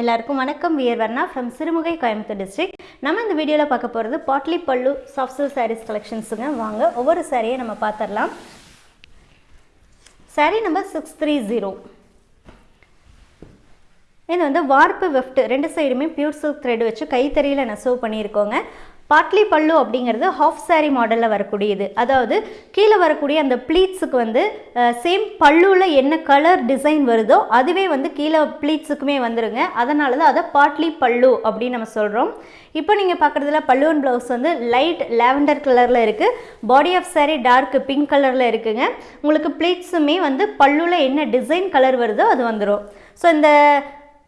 எல்லாருக்கும் வணக்கம். We're Varna from Sirumugai Coimbatore district நம்ம இந்த வீடியோவில் பார்க்க போகிறது பாட்லி பல்லு சாஃப்ட் சில்க் சாரீஸ் கலெக்ஷன்ஸுங்க வாங்க ஒவ்வொரு சாரியை நம்ம பார்த்துடலாம் sari number six three zero இது வந்து வார்ப்பு வெஃப்ட் ரெண்டு சைடுமே பியூர் சில்க் த்ரெட் வச்சு கைத்தறியில் நெசவு பண்ணியிருக்கோங்க. பாட்லி பல்லு அப்படிங்கிறது ஹாஃப் சாரி மாடலில் வரக்கூடியது. அதாவது கீழே வரக்கூடிய அந்த ப்ளீட்ஸுக்கு வந்து சேம் பல்லுவில் என்ன கலர் டிசைன் வருதோ அதுவே வந்து கீழே ப்ளீட்ஸுக்குமே வந்துருங்க. அதனால தான் அதை பாட்லி பல்லு அப்படின்னு நம்ம சொல்கிறோம் இப்போ நீங்கள் பார்க்குறதுல பல்லுவன் ப்ளவுஸ் வந்து லைட் லாவெண்டர் கலரில் இருக்குது body of sari dark pink கலரில் இருக்குங்க. உங்களுக்கு ப்ளீட்ஸுமே வந்து பல்லுவில் என்ன டிசைன் கலர் வருதோ அது வந்துடும் ஸோ இந்த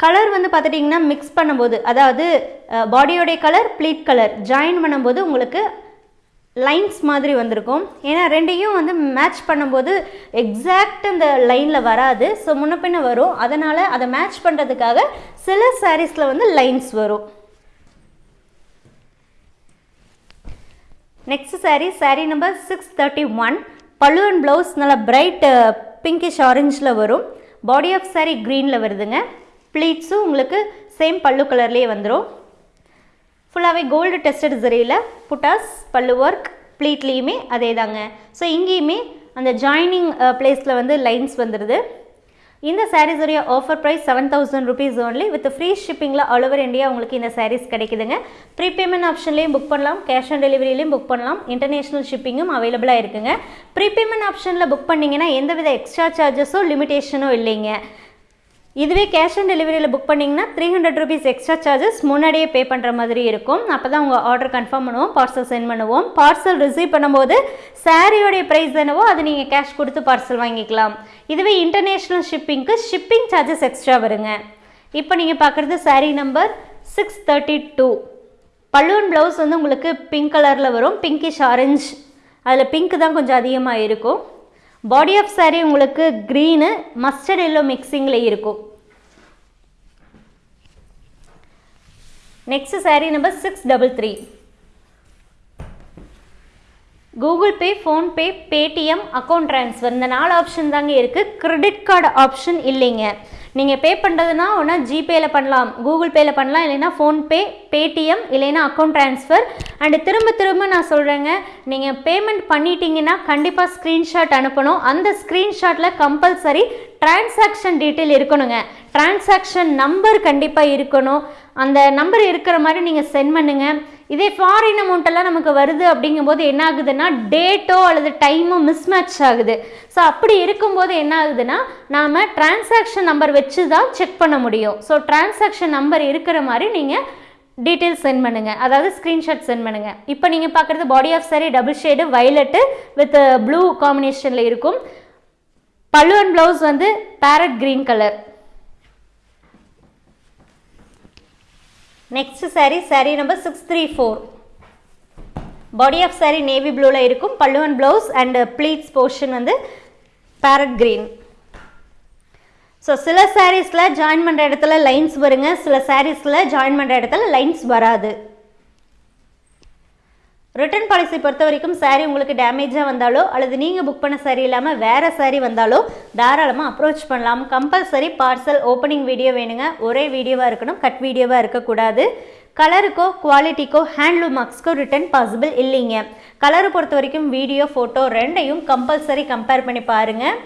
கலர் வந்து பார்த்துட்டிங்கன்னா மிக்ஸ் பண்ணும்போது அதாவது பாடியோடைய கலர் ப்ளீட் கலர் ஜாயின் பண்ணும்போது உங்களுக்கு லைன்ஸ் மாதிரி வந்திருக்கும். ஏன்னா ரெண்டையும் வந்து மேட்ச் பண்ணும்போது எக்ஸாக்ட் இந்த லைனில் வராது. ஸோ முன்ன பின்ன வரும். அதனால் அதை மேட்ச் பண்ணுறதுக்காக சில சாரீஸில் வந்து லைன்ஸ் வரும். Next sari sari number six thirty one pallu and blouse நல்லா பிரைட் பிங்கிஷ் ஆரஞ்சில் வரும். பாடி ஆஃப் சாரீ க்ரீனில் வருதுங்க. ப்ளீட்ஸும் உங்களுக்கு சேம் பல்லு கலர்லேயே வந்துடும் ஃபுல்லாகவே கோல்டு டெஸ்டட் சரியில் புட்டாஸ் பல்லு ஒர்க் ப்ளீட்லேயுமே அதே தாங்க ஸோ இங்கேயுமே அந்த ஜாயினிங் பிளேஸில் uh, வந்து லைன்ஸ் வந்துடுது இந்த சாரீஸுடைய offer price seven thousand rupees only with free ஷிப்பிங்கில் all over India உங்களுக்கு இந்த சாரீஸ் கிடைக்குதுங்க. ப்ரீபேமெண்ட் ஆப்ஷன்லேயும் புக் பண்ணலாம். கேஷ் ஆன் டெலிவரியிலையும் புக் பண்ணலாம். இன்டர்நேஷ்னல் ஷிப்பிங்கும் அவைலபிளாக இருக்குங்க. ப்ரீபேமெண்ட் ஆப்ஷனில் புக் பண்ணிங்கன்னா எந்தவித எக்ஸ்ட்ரா சார்ஜஸோ லிமிடேஷனோ இல்லைங்க. இதுவே கேஷ் ஆன் டெலிவரியில் புக் பண்ணிங்கன்னா three hundred rupees extra charges முன்னாடியே பே பண்ணுற மாதிரி இருக்கும். அப்போ தான் உங்கள் ஆர்டர் கன்ஃபார்ம் பண்ணுவோம் பார்சல் சென்ட் பண்ணுவோம். பார்சல் ரிசீவ் பண்ணும்போது சாரியோடைய ப்ரைஸ் என்னவோ அது நீங்கள் கேஷ் கொடுத்து பார்சல் வாங்கிக்கலாம். இதுவே இன்டர்நேஷ்னல் ஷிப்பிங்க்கு ஷிப்பிங் சார்ஜஸ் எக்ஸ்ட்ரா வருங்க. இப்போ நீங்கள் பார்க்குறது sari number six thirty two பல்லுவன் ப்ளவுஸ் வந்து உங்களுக்கு பிங்க் கலரில் வரும் பிங்கிஷ் ஆரஞ்ச் அதில் பிங்க் தான் கொஞ்சம் அதிகமாக இருக்கும். பாடி ஆஃப் சாரீ உங்களுக்கு க்ரீனு மஸ்டர்ட் எல்லோ மிக்சிங்கில் இருக்கும். Next sari number six double three Google Pay PhonePe Paytm account transfer இந்த நாலு ஆப்ஷன் தாங்க இருக்குது கிரெடிட் கார்டு ஆப்ஷன் இல்லைங்க. நீங்கள் பே பண்ணுறதுனா ஒன்றா ஜிபேயில் பண்ணலாம். கூகுள் பேயில் பண்ணலாம். இல்லைன்னா ஃபோன்பே பேடிஎம் இல்லைனா அக்கௌண்ட் ட்ரான்ஸ்ஃபர் அண்டு திரும்ப திரும்ப நான் சொல்கிறேங்க நீங்கள் பேமெண்ட் பண்ணிட்டீங்கன்னா கண்டிப்பாக ஸ்க்ரீன்ஷாட் அனுப்பணும். அந்த ஸ்க்ரீன்ஷாட்டில் கம்பல்சரி டிரான்சாக்ஷன் டீட்டெயில் இருக்கணுங்க. டிரான்சாக்ஷன் நம்பர் கண்டிப்பாக இருக்கணும். அந்த நம்பர் இருக்கிற மாதிரி நீங்கள் சென்ட் பண்ணுங்கள் இதே ஃபாரின் அமௌண்ட்டெல்லாம் நமக்கு வருது அப்படிங்கும்போது என்ன ஆகுதுன்னா டேட்டோ அல்லது டைமோ மிஸ்மேட்ச் ஆகுது. ஸோ அப்படி இருக்கும்போது என்ன ஆகுதுன்னா நாம் டிரான்சாக்ஷன் நம்பர் வச்சு தான் செக் பண்ண முடியும். ஸோ டிரான்சாக்ஷன் நம்பர் இருக்கிற மாதிரி நீங்கள் டீட்டெயில்ஸ் சென்ட் பண்ணுங்கள் அதாவது ஸ்க்ரீன்ஷாட் சென்ட் பண்ணுங்கள் இப்போ நீங்கள் பார்க்குறது body of sari double shade violet with blue காம்பினேஷனில் இருக்கும். பல்லுவன் அண்ட் ப்ளவுஸ் வந்து parrot green colour next sari sari number six three four body of sari navy ப்ளூவில் இருக்கும். பல்லுவன் ப்ளவுஸ் அண்ட் ப்ளீட்ஸ் போர்ஷன் வந்து பேரட் க்ரீன் ஸோ சில சாரீஸில் ஜாயின் பண்ணுற இடத்துல லைன்ஸ் வருங்க. சில சாரீஸில் ஜாயின் பண்ணுற இடத்துல லைன்ஸ் வராது. ரிட்டர்ன் பாலிசி பொறுத்த வரைக்கும் சாரீ உங்களுக்கு டேமேஜாக வந்தாலோ அல்லது நீங்கள் புக் பண்ண சாரீ இல்லாமல் வேறு சாரீ வந்தாலோ தாராளமாக அப்ரோச் பண்ணலாம். கம்பல்சரி பார்சல் ஓப்பனிங் வீடியோ வேணுங்க. ஒரே வீடியோவாக இருக்கணும். கட் வீடியோவாக இருக்கக்கூடாது. கலருக்கோ குவாலிட்டிக்கோ ஹேண்ட்லூம் மார்க்ஸ்க்கோ ரிட்டர்ன் பாசிபிள் இல்லைங்க. கலரை பொறுத்த வரைக்கும் வீடியோ ஃபோட்டோ ரெண்டையும் கம்பல்சரி கம்பேர் பண்ணி பாருங்கள்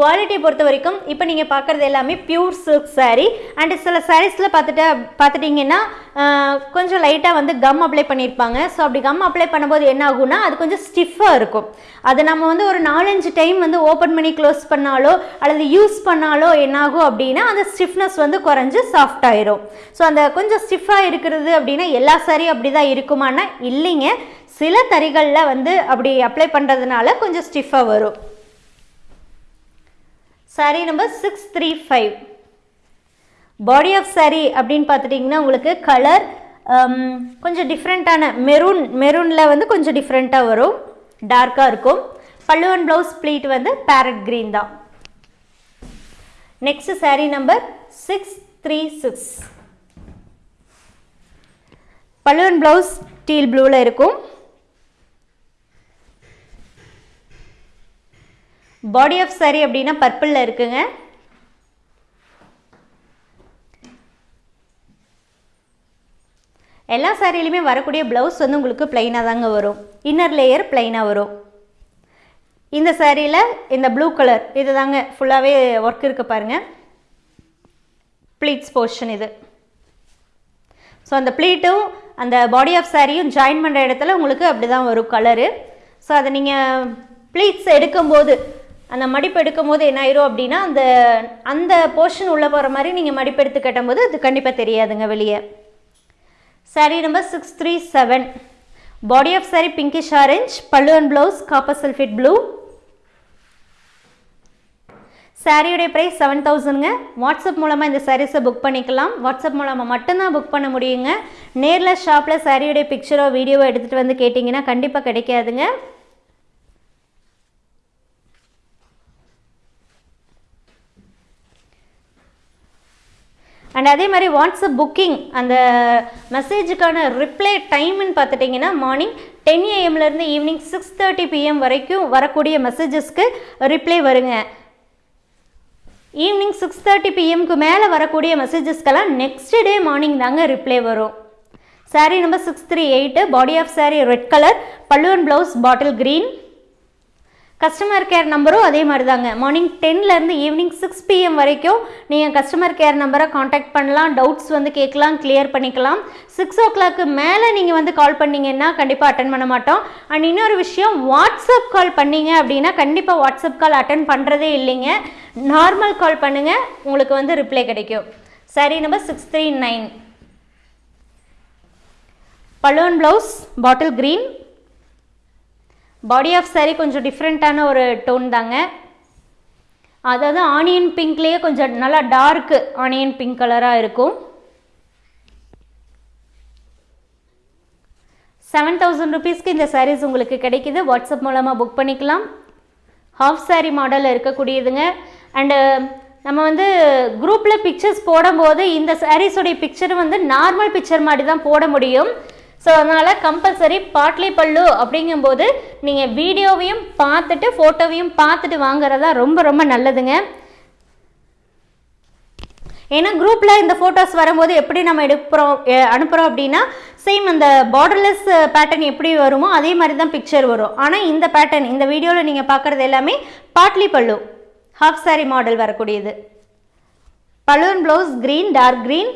குவாலிட்டியை பொறுத்த வரைக்கும் இப்போ நீங்கள் பார்க்குறது எல்லாமே பியூர் சில்க் சாரீ அண்டு சில சாரீஸில் பார்த்துட்டு பார்த்துட்டிங்கன்னா கொஞ்சம் லைட்டாக வந்து கம் அப்ளை பண்ணியிருப்பாங்க. ஸோ அப்படி கம் அப்ளை பண்ணும்போது என்ன ஆகும்னா அது கொஞ்சம் ஸ்டிஃபாக இருக்கும். அது நம்ம வந்து ஒரு நாலஞ்சு டைம் வந்து ஓப்பன் பண்ணி க்ளோஸ் பண்ணாலோ அல்லது யூஸ் பண்ணாலோ என்னாகும் அப்படின்னா அந்த ஸ்டிஃப்னஸ் வந்து குறைஞ்சி சாஃப்ட் ஆயிரும். ஸோ அந்த கொஞ்சம் ஸ்டிஃபாக இருக்கிறது அப்படின்னா எல்லா சாரியும் அப்படி தான் இருக்குமானா இல்லைங்க. சில தறிகளில் வந்து அப்படி அப்ளை பண்ணுறதுனால கொஞ்சம் ஸ்டிஃபாக வரும். Sari number six three five body of sari அப்படின்னு பார்த்துட்டிங்கன்னா உங்களுக்கு கலர் um, கொஞ்சம் டிஃப்ரெண்ட்டான மெரூன் மெரூனில் வந்து கொஞ்சம் டிஃப்ரெண்ட்டாக வரும். டார்க்காக இருக்கும். பல்லு அண்ட் ப்ளவுஸ் ப்ளீட் வந்து பேரட் க்ரீன் தான். Next sari number six three six pallu and blouse teal ப்ளூவில் இருக்கும். பாடி ஆஃப் சாரி அப்படின்னா பர்பிளில் இருக்குங்க. எல்லா சாரிலையுமே வரக்கூடிய ப்ளவுஸ் வந்து உங்களுக்கு ப்ளைனாக தாங்க வரும். இன்னர் லேயர் ப்ளைனாக வரும். இந்த சாரியில் இந்த ப்ளூ கலர் இது தாங்க ஃபுல்லாகவே ஒர்க் இருக்கு பாருங்கள் ப்ளீட்ஸ் போர்ஷன் இது. ஸோ அந்த ப்ளீட்டும் அந்த பாடி ஆஃப் சாரியும் ஜாயின் பண்ணுற இடத்துல உங்களுக்கு அப்படி தான் வரும் கலரு ஸோ அதை நீங்கள் ப்ளீட்ஸ் எடுக்கும்போது அந்த மடிப்பு எடுக்கும்போது என்ன ஆயிரும் அப்படின்னா அந்த அந்த போர்ஷன் உள்ளே போகிற மாதிரி நீங்கள் மடிப்பு எடுத்து கட்டும்போது அது கண்டிப்பாக தெரியாதுங்க வெளியே. Sari number six three seven body of sari pinkish orange pallu and blouse copper sulphate blue சாரியுடைய ப்ரைஸ் செவன் தௌசண்ட்ங்க வாட்ஸ்அப் மூலமாக இந்த சாரீஸை புக் பண்ணிக்கலாம். வாட்ஸ்அப் மூலமாக மட்டும்தான் புக் பண்ண முடியுங்க. நேரில் ஷாப்பில் சாரியுடைய பிக்சரோ வீடியோவோ எடுத்துகிட்டு வந்து கேட்டிங்கன்னா கண்டிப்பாக கிடைக்காதுங்க. அண்ட் அதே மாதிரி வாட்ஸ்அப் புக்கிங் அந்த மெசேஜுக்கான ரிப்ளை டைம்னு பார்த்துட்டிங்கன்னா மார்னிங் டென் ஏஎம்லேருந்து ஈவினிங் சிக்ஸ் தேர்ட்டி பிஎம் வரைக்கும் வரக்கூடிய மெசேஜஸ்க்கு ரிப்ளை வருங்க. ஈவினிங் சிக்ஸ் தேர்ட்டி பிஎம்க்கு மேலே வரக்கூடிய மெசேஜஸ்க்கெல்லாம் நெக்ஸ்ட் டே மார்னிங் தாங்க ரிப்ளை வரும். Sari number six three eight body of sari red colour பல்லுவன் blouse bottle green customer care நம்பரும் அதே மாதிரி தாங்க மார்னிங் டென்லேருந்து ஈவினிங் சிக்ஸ் பிஎம் வரைக்கும் நீங்கள் கஸ்டமர் கேர் நம்பரை காண்டாக்ட் பண்ணலாம் டவுட்ஸ் வந்து கேட்கலாம் கிளியர் பண்ணிக்கலாம். சிக்ஸ் ஓ கிளாக்கு மேலே நீங்கள் வந்து கால் பண்ணிங்கன்னா கண்டிப்பாக அட்டன் பண்ண மாட்டோம். அண்ட் இன்னொரு விஷயம் வாட்ஸ்அப் கால் பண்ணீங்க அப்படின்னா கண்டிப்பாக வாட்ஸ்அப் கால் அட்டன் பண்ணுறதே இல்லைங்க. நார்மல் கால் பண்ணுங்கள் உங்களுக்கு வந்து ரிப்ளை கிடைக்கும். சரி number six three nine balloon blouse bottle green body of sari கொஞ்சம் டிஃப்ரெண்ட்டான ஒரு டோன் தாங்க. அதாவது ஆனியன் பிங்க்லேயே கொஞ்சம் நல்லா டார்க்கு ஆனியன் பிங்க் கலராக இருக்கும். செவன் தௌசண்ட் ருபீஸ்க்கு இந்த சாரீஸ் உங்களுக்கு கிடைக்குது. வாட்ஸ்அப் மூலமாக புக் பண்ணிக்கலாம். ஹாஃப் சாரீ மாடலில் இருக்கக்கூடியதுங்க. அண்டு நம்ம வந்து குரூப்பில் பிக்சர்ஸ் போடும்போது இந்த சாரீஸோடைய பிக்சர் வந்து நார்மல் பிக்சர் மாதிரி தான் போட முடியும். ஸோ அதனால் கம்பல்சரி பாட்லி பல்லு அப்படிங்கும்போது நீங்கள் வீடியோவையும் பார்த்துட்டு ஃபோட்டோவையும் பார்த்துட்டு வாங்குறதா ரொம்ப ரொம்ப நல்லதுங்க. ஏன்னா குரூப்பில் இந்த ஃபோட்டோஸ் வரும்போது எப்படி நம்ம எடுக்கிறோம் அனுப்புகிறோம் அப்படின்னா சேம் அந்த பார்டர்லெஸ் பேட்டர்ன் எப்படி வருமோ அதே மாதிரி தான் பிக்சர் வரும். ஆனால் இந்த பேட்டர்ன் இந்த வீடியோவில் நீங்கள் பார்க்குறது எல்லாமே பாட்லி பல்லு ஹாஃப் சாரி மாடல் வரக்கூடியது. Balloon blouse green dark green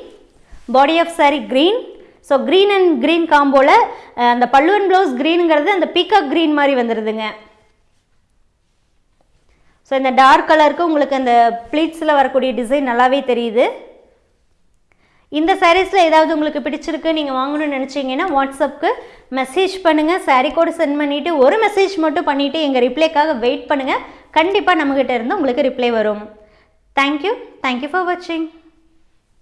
body of sari green so green and green காம்போவில் அந்த பல்லுவன் ப்ளவுஸ் க்ரீனுங்கிறது அந்த பீகாக் க்ரீன் மாதிரி வந்துடுதுங்க ஸோ இந்த டார்க் கலருக்கு உங்களுக்கு அந்த ப்ளீட்ஸில் வரக்கூடிய டிசைன் நல்லாவே தெரியுது. இந்த சாரீஸில் ஏதாவது உங்களுக்கு பிடிச்சிருக்கு நீங்கள் வாங்கணும்னு நினச்சிங்கன்னா வாட்ஸ்அப்புக்கு மெசேஜ் பண்ணுங்கள் சாரீ கோடு சென்ட் பண்ணிவிட்டு ஒரு மெசேஜ் மட்டும் பண்ணிவிட்டு எங்கள் ரிப்ளைக்காக வெயிட் பண்ணுங்கள் கண்டிப்பாக நம்மக்கிட்ட இருந்து உங்களுக்கு ரிப்ளை வரும். தேங்க்யூ தேங்க்யூ ஃபார் வாட்சிங்